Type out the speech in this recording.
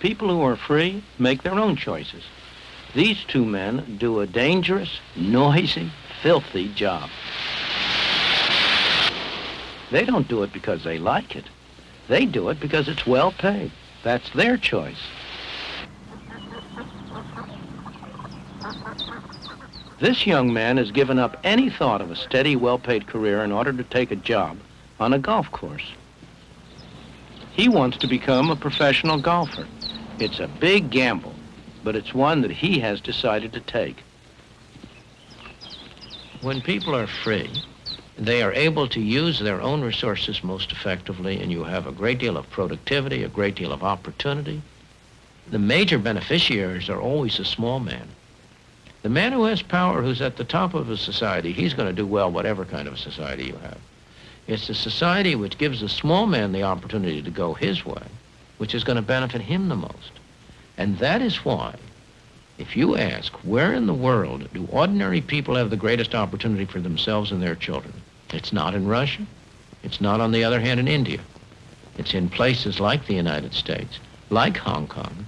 People who are free make their own choices. These two men do a dangerous, noisy, filthy job. They don't do it because they like it. They do it because it's well paid. That's their choice. This young man has given up any thought of a steady, well-paid career in order to take a job on a golf course. He wants to become a professional golfer. It's a big gamble, but it's one that he has decided to take. When people are free, they are able to use their own resources most effectively, and you have a great deal of productivity, a great deal of opportunity. The major beneficiaries are always the small man. The man who has power, who's at the top of a society, he's going to do well whatever kind of society you have. It's the society which gives the small man the opportunity to go his way, which is going to benefit him the most. And that is why, if you ask, where in the world do ordinary people have the greatest opportunity for themselves and their children? It's not in Russia. It's not, on the other hand, in India. It's in places like the United States, like Hong Kong,